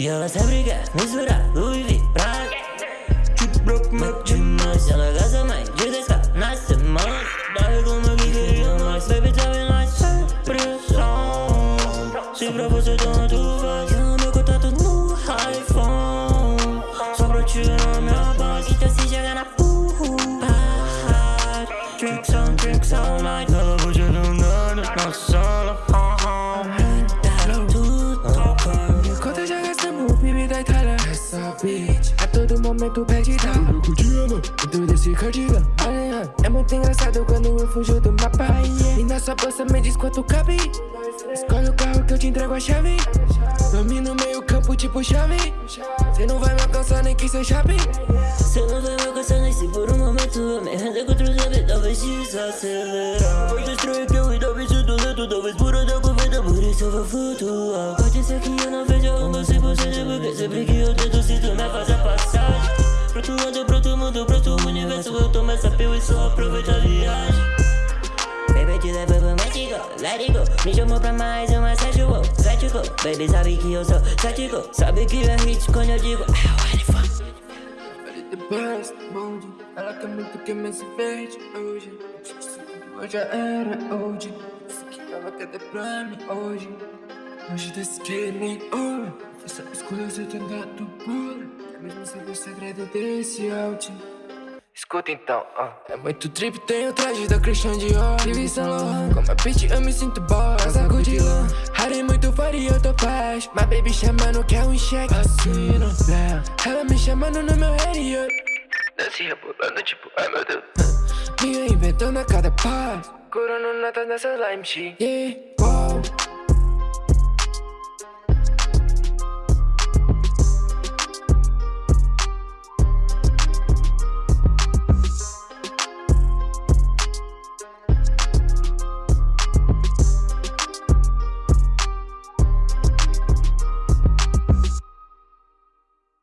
E ela sempre quer misturar Louis V, Prada Tipo broke, mete mais Ela gasta mais de 10k na semana Daí como eu queria mais Baby, like sem pressão Se pra você tanto faz Chama meu contato no iPhone Só pra tirar minha paz Então se chegar na porra Drinks on, drinks all night Ela hoje andando na sala bitch. A todo momento pede dar Eu curtindo. Tudo esse cardigan É muito engraçado quando eu fujo do mapa. E na sua bolsa me diz quanto cabe. Escolhe o carro que eu te entrego a chave. Domino meio campo tipo chave. Cê não vai me alcançar nem que cê chave Cê não vai me alcançar nem se por um momento. Eu me render contra os amigos, talvez desacelerar. Vou destruir que eu ainda vejo do lento Talvez por onde eu convido, por isso eu vou flutuar Pode ser que eu não mundo, pro outro universo Eu tomo essa pílula e só aproveito a viagem. Baby, te levo pro México, let it go. Me chamou pra mais uma sexual, sexual Baby, sabe que eu sou cético Sabe que é hit quando eu digo I want it for The best, bonde Ela quer muito que me se verde hoje. Hoje era hoje Disse que ela quer ter pra mim hoje. Hoje que nem ouro Essa escolha você tem dado É mesmo saber o segredo desse áudio Escuta então, ó. É muito trip, tenho traje da Christian Dior. Vive Saint Laurent Com a bitch eu me sinto boss. Saco de lã Harry muito fora e eu tô flash My baby chamando quer um cheque. Assino, yeah. Ela me chamando no meu radio Desce rebolando tipo, ai meu Deus. Me inventando a cada passo Curando notas nessa lime shit Yeah, wow